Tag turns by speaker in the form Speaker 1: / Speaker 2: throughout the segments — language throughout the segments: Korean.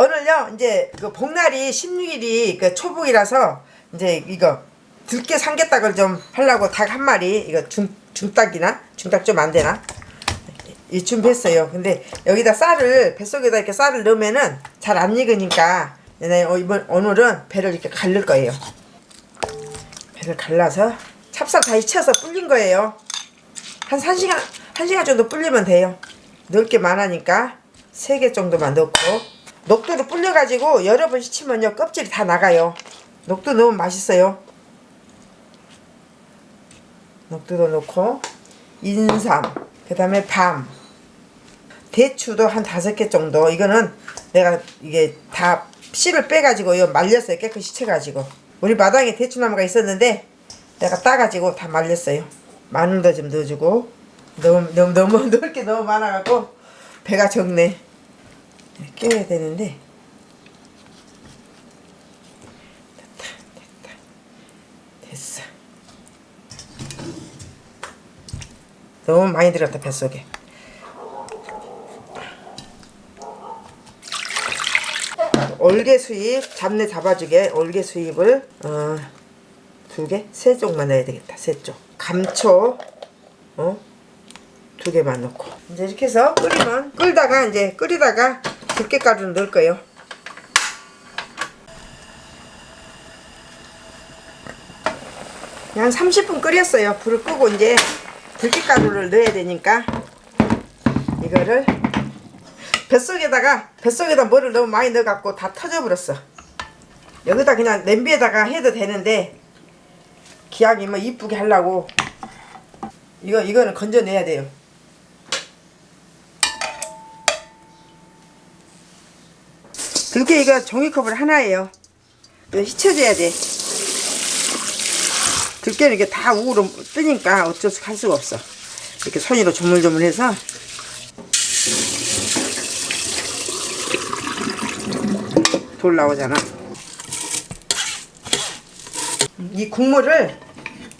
Speaker 1: 오늘요 이제 그 복날이 16일이 그 초복이라서 이제 이거 들깨 삼계닭을 좀 하려고 닭 한 마리 이거 중 중닭이나 중닭 좀 안 되나 이 준비했어요. 근데 여기다 쌀을 뱃속에다 이렇게 쌀을 넣으면은 잘 안 익으니까 네, 어, 이번 오늘은 배를 이렇게 갈릴 거예요. 배를 갈라서 찹쌀 다 익혀서 불린 거예요. 한 1시간, 1시간 정도 불리면 돼요. 넣을 게 많으니까 3개 정도만 넣고 녹두를 불려가지고 여러 번 씻으면요 껍질이 다 나가요. 녹두 넣으면 맛있어요. 녹두도 넣고 인삼, 그 다음에 밤, 대추도 한 다섯 개 정도. 이거는 내가 이게 다 씨를 빼가지고 요 말렸어요. 깨끗이 채가지고. 우리 마당에 대추나무가 있었는데 내가 따가지고 다 말렸어요. 마늘도 좀 넣어주고 너무 너무 너무 넣을 게 너무 많아갖고 배가 적네. 깨야 되는데 됐다 됐다 됐어. 너무 많이 들었다 뱃속에. 올개 수잎 잡내 잡아주게 올개 수잎을 어, 두 개? 세 쪽만 넣어야 되겠다 세쪽 감초 어? 두 개만 넣고 이제 이렇게 해서 끓이면 끓다가 이제 끓이다가 들깨가루를 넣을 거예요. 한 30분 끓였어요. 불을 끄고 이제 들깨가루를 넣어야 되니까 이거를 뱃속에다가 뱃속에다 뭐를 너무 많이 넣어갖고 다 터져버렸어. 여기다 그냥 냄비에다가 해도 되는데 기왕이 뭐 이쁘게 하려고 이거 이거는 건져내야 돼요 들깨 이거 종이컵을 하나예요. 이거 휘쳐줘야 돼. 들깨는 이게 다 우로 뜨니까 어쩔 수 할 수가 없어. 이렇게 손으로 조물조물해서. 돌 나오잖아. 이 국물을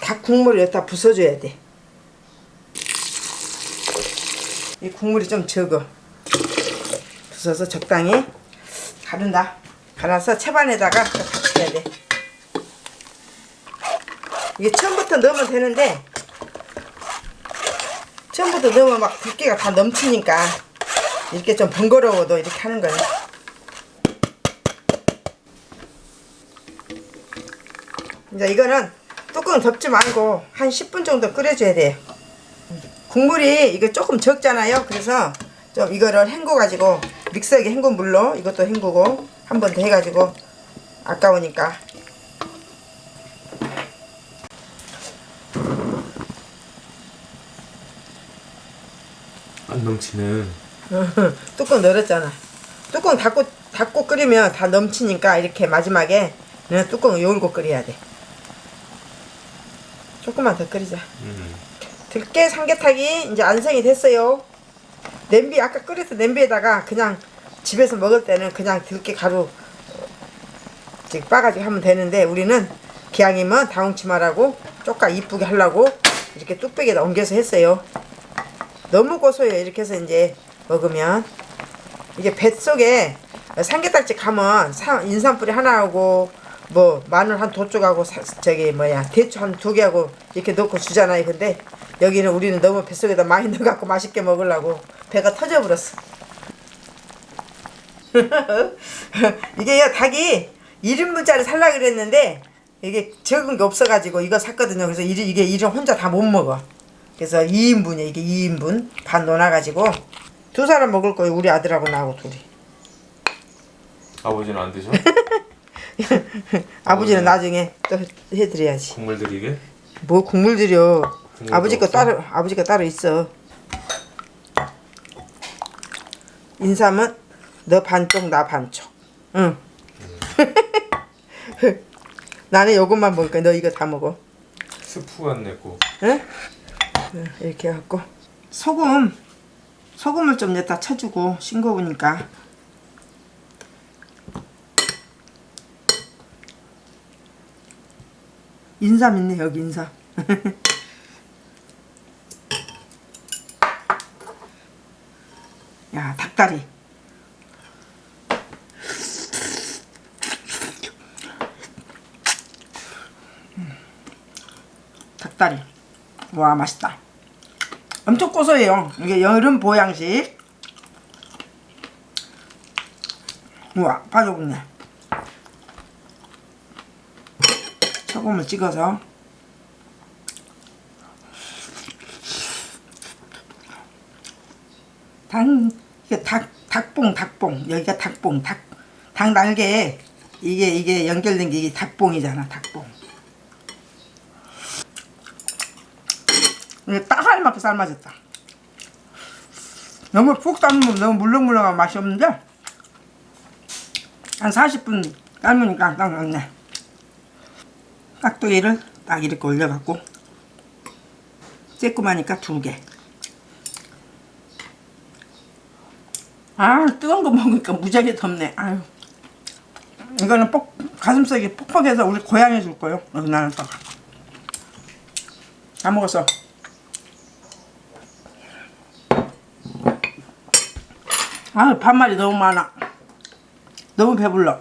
Speaker 1: 닭 국물을 여기다 부숴줘야 돼 이 국물이 좀 적어. 부숴서 적당히 가른다 갈아서 채반에다가 같이 해야 돼 이게 처음부터 넣으면 되는데 처음부터 넣으면 막 들깨가 다 넘치니까 이렇게 좀 번거로워도 이렇게 하는 거예요 이제 이거는 뚜껑 덮지 말고 한 10분 정도 끓여줘야 돼요. 국물이 이거 조금 적잖아요. 그래서 좀 이거를 헹궈 가지고 믹서기 헹군 물로 이것도 헹구고 한 번 더 해가지고 아까우니까
Speaker 2: 안 넘치는
Speaker 1: 뚜껑 열었잖아. 뚜껑 닫고 닫고 끓이면 다 넘치니까 이렇게 마지막에 그냥 뚜껑 열고 끓여야 돼. 조금만 더 끓이자.
Speaker 2: 음.
Speaker 1: 들깨 삼계탕이 이제 완성이 됐어요. 냄비 아까 끓여서 냄비에다가 그냥 집에서 먹을 때는 그냥 들깨 가루 이렇게 빠가지고 하면 되는데 우리는 기왕이면 다홍치마라고 쪼까 이쁘게 하려고 이렇게 뚝배기에다 옮겨서 했어요. 너무 고소해요. 이렇게 해서 이제 먹으면 이게 뱃속에 삼계탕집 가면 사- 인삼뿌리 하나하고 뭐 마늘 한 두 쪽하고 사- 저기 뭐야 대추 한 두 개하고 이렇게 넣고 주잖아요. 근데 여기는 우리는 너무 뱃속에다 많이 넣어갖고 맛있게 먹으려고 배가 터져버렸어. 이게요 닭이 1인분짜리 살라 그랬는데 이게 적은 게 없어가지고 이거 샀거든요. 그래서 이- 이게 이름 혼자 다 못 먹어. 그래서 2인분이야 이게 2인분 반 넣어놔가지고 두 사람 먹을 거예요. 우리 아들하고 나하고 둘이.
Speaker 2: 아버지는 안 드셔?
Speaker 1: 아버지는 나중에 또 해드려야지.
Speaker 2: 국물 들이게?
Speaker 1: 뭐 국물 들여.
Speaker 2: 국물도
Speaker 1: 아버지 거
Speaker 2: 없어?
Speaker 1: 따로 아버지 거 따로 있어. 인삼은 너 반쪽 나 반쪽. 응. 나는 요것만 먹을 거야. 너 이거 다 먹어.
Speaker 2: 스프 안 내고
Speaker 1: 응? 응, 이렇게 해갖고 소금 소금을 좀 넣다 쳐주고 싱거우니까 인삼 있네 여기 인삼 닭다리. 닭다리. 와 맛있다. 엄청 고소해요. 이게 여름 보양식. 우와 빠져붙네 소금을 찍어서. 단 이게 닭 닭봉 닭봉. 여기가 닭봉. 닭 닭 날개에 이게 이게 연결된 게 이게 닭봉이잖아 닭봉. 이게 딱 알맞게 삶아졌다. 너무 푹 삶으면 너무 물렁물렁한 맛이 없는데 한 40분 삶으니까 딱 맞네. 깍두기를 딱 이렇게 올려갖고 쬐끔하니까 두 개 아 뜨거운 거 먹으니까 무지하게 덥네. 아유. 이거는 뻑 가슴속이 퍽퍽해서 우리 고양이 줄 거요. 여기 나는 또다 먹었어. 아 반말이 너무 많아. 너무 배불러